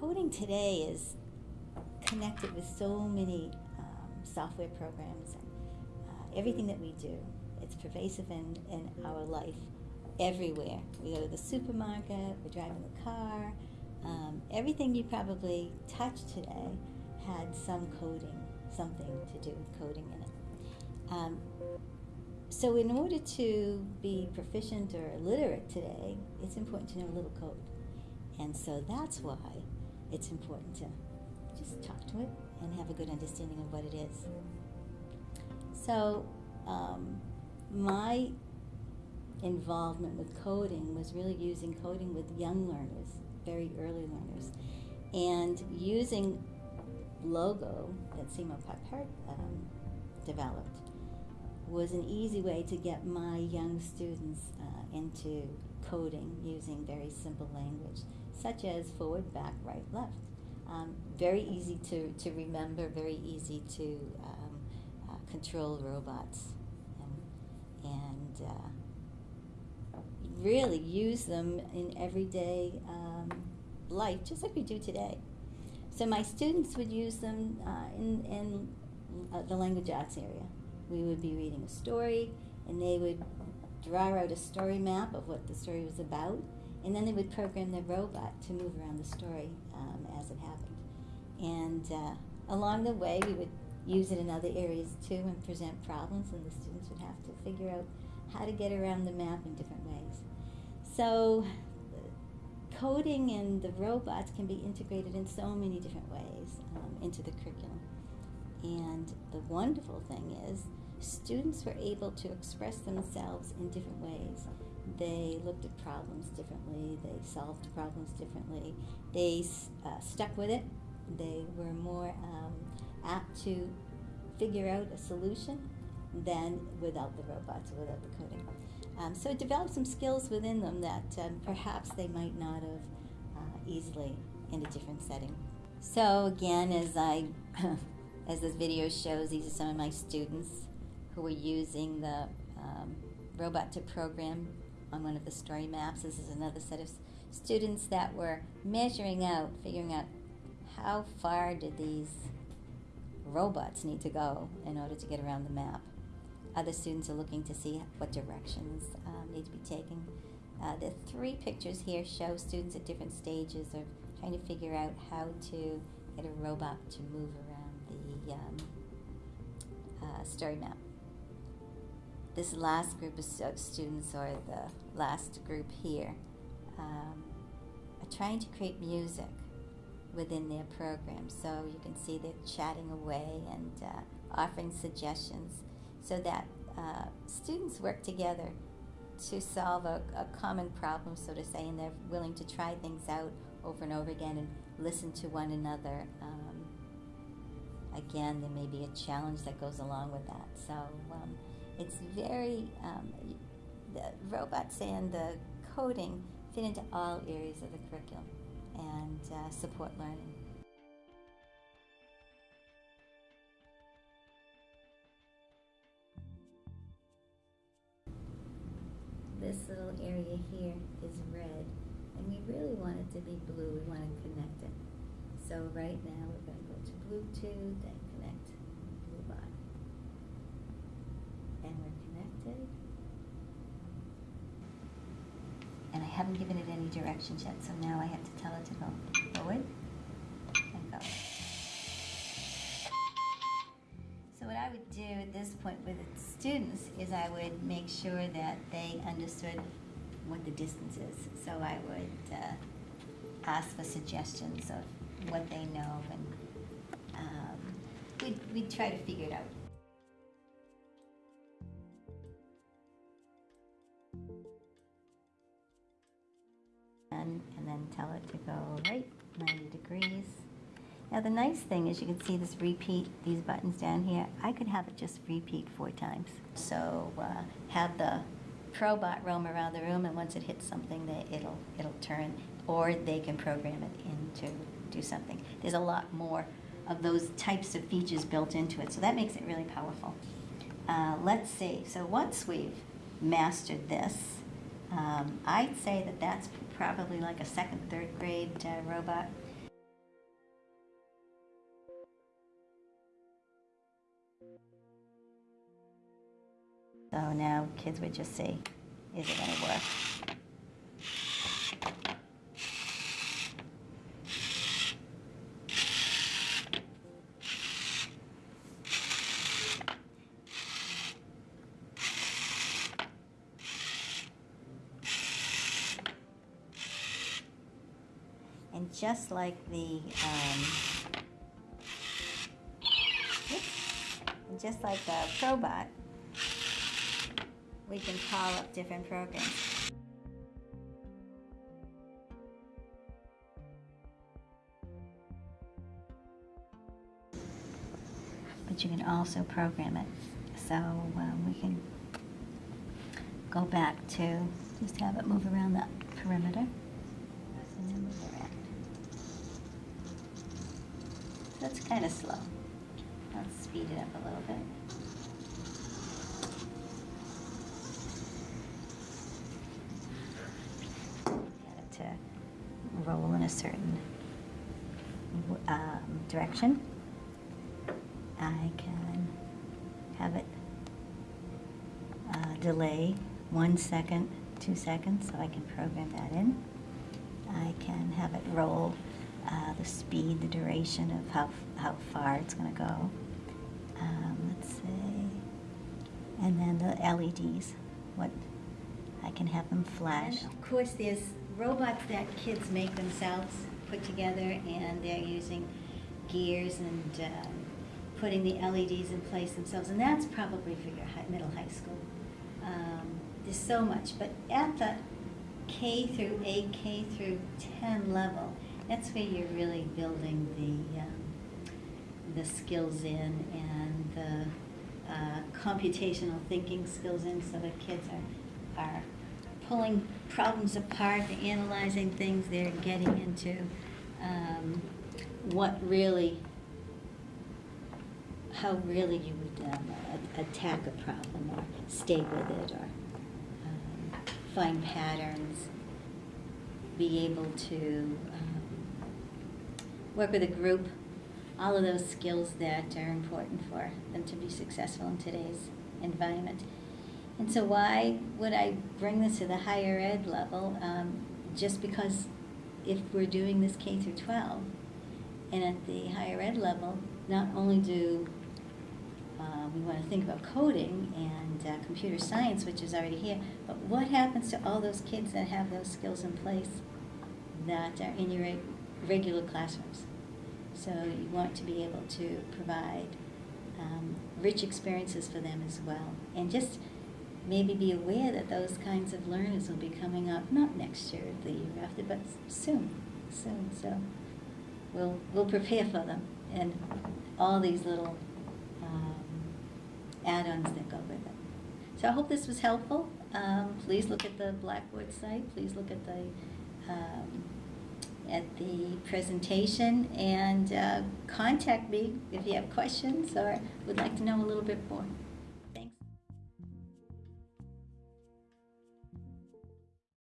coding today is connected with so many um, software programs and uh, everything that we do. It's pervasive in, in our life everywhere. We go to the supermarket, we're driving the car. Um, everything you probably touch today had some coding, something to do with coding in it. Um, so, in order to be proficient or literate today, it's important to know a little code. And so that's why it's important to just talk to it and have a good understanding of what it is. So, um, my involvement with coding was really using coding with young learners, very early learners, and using Logo that Seymour Papert um, developed was an easy way to get my young students uh, into coding using very simple language, such as forward, back, right, left. Um, very easy to, to remember, very easy to um, uh, control robots, and, and uh, really use them in everyday um, life, just like we do today. So my students would use them uh, in, in uh, the language arts area. We would be reading a story, and they would draw out a story map of what the story was about, and then they would program the robot to move around the story um, as it happened. And uh, along the way, we would use it in other areas too and present problems, and the students would have to figure out how to get around the map in different ways. So coding and the robots can be integrated in so many different ways um, into the curriculum. And the wonderful thing is, students were able to express themselves in different ways. They looked at problems differently, they solved problems differently, they uh, stuck with it, they were more um, apt to figure out a solution than without the robots without the coding. Um, so it developed some skills within them that um, perhaps they might not have uh, easily in a different setting. So again, as I, as this video shows, these are some of my students who were using the um, robot to program on one of the story maps. This is another set of students that were measuring out, figuring out how far did these robots need to go in order to get around the map. Other students are looking to see what directions um, need to be taken. Uh, the three pictures here show students at different stages of trying to figure out how to get a robot to move around the um, uh, story map. This last group of students, or the last group here, um, are trying to create music within their program. So you can see they're chatting away and uh, offering suggestions so that uh, students work together to solve a, a, common problem, so to say, and they're willing to try things out over and over again and listen to one another. Um, again, there may be a challenge that goes along with that. So um, it's very, um, the robots and the coding fit into all areas of the curriculum and uh, support learning. this little area here is red and we really want it to be blue. We want to connect it. So right now we're going to go to Bluetooth and connect Bluebot. And we're And I haven't given it any directions yet, so now I have to tell it to go forward and go. So what I would do at this point with the students is I would make sure that they understood what the distance is. So I would uh, ask for suggestions of what they know, and um, we'd, we'd try to figure it out. And, and then tell it to go right 90 degrees. Now the nice thing is you can see this repeat, these buttons down here. I could have it just repeat four times. So uh, have the ProBot roam around the room and once it hits something, they, it'll, it'll turn or they can program it in to do something. There's a lot more of those types of features built into it, so that makes it really powerful. Uh, let's see, so once we've mastered this, um, I'd say that that's probably like a second, third grade uh, robot. So now kids would just see, is it going to work? And just like the, um, just like the Probot, we can call up different programs. But you can also program it. So um, we can go back to just have it move around the perimeter. And then move around. That's kind of slow. Let's speed it up a little bit. It to roll in a certain um, direction. I can have it uh, delay one second, two seconds, so I can program that in. I can have it roll uh, the speed, the duration of how, how far it's going to go. Um, let's say, and then the LEDs, what I can have them flash. And of course, there's robots that kids make themselves, put together, and they're using gears and um, putting the LEDs in place themselves, and that's probably for your high, middle high school. Um, there's so much, but at the K through 8, K through 10 level, that's where you're really building the um, the skills in and the uh, computational thinking skills in, so the kids are are pulling problems apart, they're analyzing things, they're getting into um, what really how really you would um, attack a problem or stay with it or um, find patterns, be able to um, work with a group, all of those skills that are important for them to be successful in today's environment. And so why would I bring this to the higher ed level? Um, just because if we're doing this K through 12, and at the higher ed level, not only do uh, we want to think about coding and uh, computer science, which is already here, but what happens to all those kids that have those skills in place that are in your regular classrooms? So you want to be able to provide um, rich experiences for them as well. And just maybe be aware that those kinds of learners will be coming up, not next year, the year after, but soon, soon. So we'll, we'll prepare for them and all these little um, add-ons that go with it. So I hope this was helpful. Um, please look at the Blackboard site. Please look at the um, at the presentation and uh, contact me if you have questions or would like to know a little bit more.